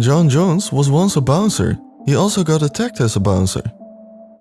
John Jones was once a bouncer. He also got attacked as a bouncer.